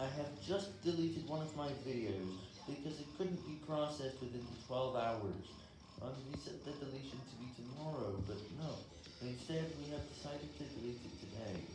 I have just deleted one of my videos, because it couldn't be processed within 12 hours. Um, we set the deletion to be tomorrow, but no. Instead, we have decided to